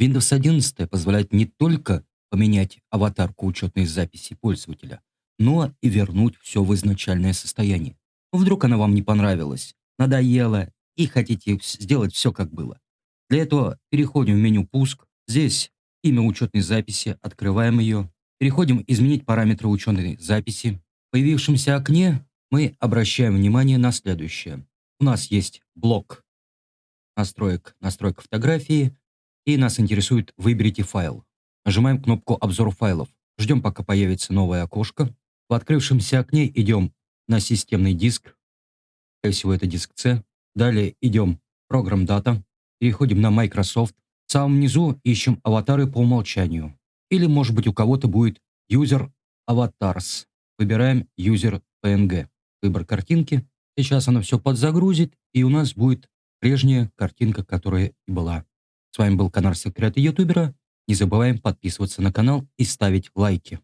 Windows 11 позволяет не только поменять аватарку учетной записи пользователя, но и вернуть все в изначальное состояние. Вдруг она вам не понравилась, надоела и хотите сделать все как было. Для этого переходим в меню «Пуск». Здесь имя учетной записи, открываем ее. Переходим «Изменить параметры учетной записи». В появившемся окне мы обращаем внимание на следующее. У нас есть блок настроек, настройка фотографии, и нас интересует «Выберите файл». Нажимаем кнопку «Обзор файлов». Ждем, пока появится новое окошко. В открывшемся окне идем на системный диск. Скорее всего, это диск C. Далее идем «Программ дата». Переходим на Microsoft. В самом низу ищем аватары по умолчанию. Или, может быть, у кого-то будет User Avatars. Выбираем User PNG. Выбор картинки. Сейчас она все подзагрузит, и у нас будет прежняя картинка, которая и была. С вами был канал Секреты Ютубера. Не забываем подписываться на канал и ставить лайки.